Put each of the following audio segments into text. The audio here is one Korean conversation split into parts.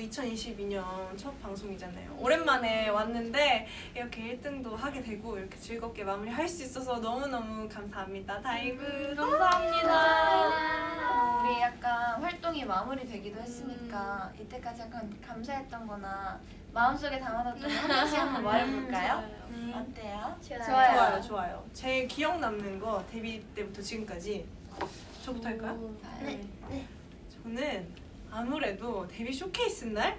2022년 첫 방송이잖아요. 오랜만에 왔는데 이렇게 1등도 하게 되고 이렇게 즐겁게 마무리할 수 있어서 너무너무 감사합니다. 다이브 음, 감사합니다. 우리 약간 활동이 마무리되기도 했으니까 이때까지 약간 감사했던 거나 마음속에 담아뒀던 거 하나씩 한번 말해볼까요? 음. 어때요? 좋아요, 좋아요. 제일 기억 남는 거 데뷔 때부터 지금까지 저부터 할까요? 네. 저는 아무래도 데뷔 쇼케이스 날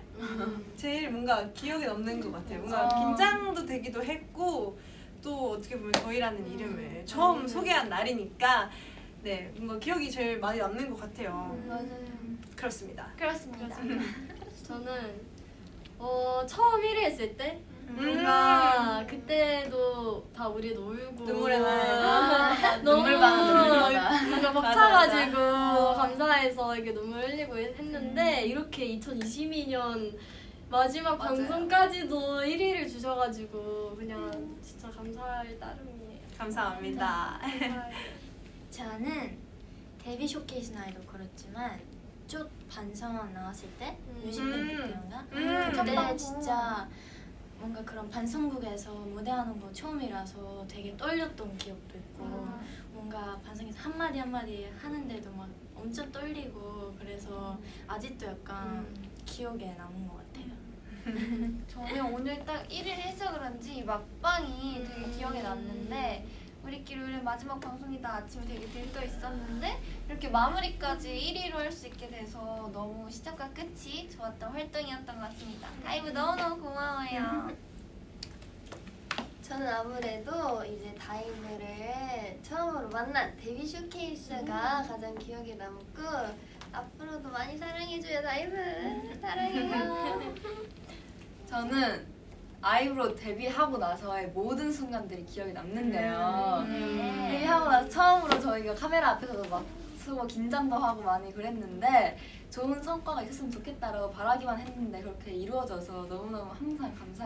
제일 뭔가 기억에 남는 것 같아요. 뭔가 어. 긴장도 되기도 했고 또 어떻게 보면 저희라는 이름을 처음 소개한 날이니까 네 뭔가 기억이 제일 많이 남는 것 같아요. 맞아요. 그렇습니다. 그렇습니다. 저는 어 처음 1위 했을 때 음. 뭔가 그때도 다 우리 놀고 눈물의 날. 아, 너무 눈물 눈물마다. 뭔가 맞아, 벅차가지고 맞아. 감사해서 이렇게 눈물 흘리고 했는데 이렇게 2022년 마지막 맞아요. 방송까지도 1위를 주셔가지고 그냥 진짜 감사할 따름이에요. 감사합니다. 저는 데뷔 쇼케이스 날도 그렇지만 쭉 방송 나왔을 때 음. 뮤직뱅크 때인가 음. 그때 방송. 진짜 뭔가 그런 방송국에서 무대하는 거 처음이라서 되게 떨렸던 기억도 있고 음. 뭔가 방송에서 한마디 한마디 하는데도 막 엄청 떨리고 그래서 아직도 약간 기억에 남은 것 같아요. 저는 오늘 딱 1위 해서 그런지 막방이 되게 기억에 남는데 우리끼리 오늘 마지막 방송이다 아침에 되게 들떠 있었는데 이렇게 마무리까지 1위로 할 수 있게 돼서 너무 시작과 끝이 좋았던 활동이었던 것 같습니다. 다이브 너무너무 고마워요. 저는 아무래도 이제 다이브를 처음으로 만난 데뷔 쇼케이스가 가장 기억에 남고 앞으로도 많이 사랑해줘요 다이브 사랑해요 저는 아이브로 데뷔하고 나서의 모든 순간들이 기억에 남는데요. 저희가 카메라 앞에서도 막 서로 긴장도 하고 많이 그랬는데 좋은 성과가 있었으면 좋겠다라고 바라기만 했는데 그렇게 이루어져서 너무너무 항상 감사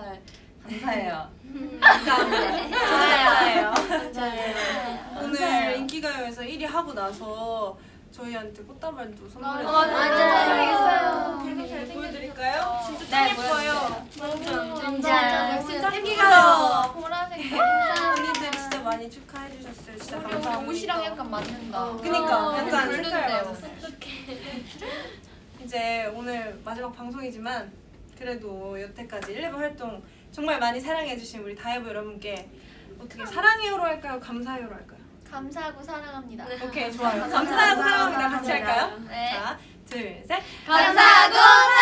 감사해요. 감사해요. 네. 오늘 인기가요에서 1위 하고 나서 저희한테 꽃다발도 선물해주셨어요. 맞아요. 되게 잘 보여드릴까요? 진짜 네, 짱 예뻐요. 진짜 진짜 인기가요. 보라색 언니들 진짜 많이 축하해 주셨어요. 진짜 감사합니다. 옷이랑 약간 맞는다. 그니까 약간 색깔. 맞았어요. 이제 오늘 마지막 방송이지만 그래도 여태까지 ELEVEN 활동 정말 많이 사랑해주신 우리 다이브 여러분께 어떻게 사랑해요로 할까요? 감사해요로 할까요? 감사하고 사랑합니다. 오케이 좋아요. 감사하고 사랑합니다. 같이 할까요? 네. 자, 둘, 셋. 감사합니다.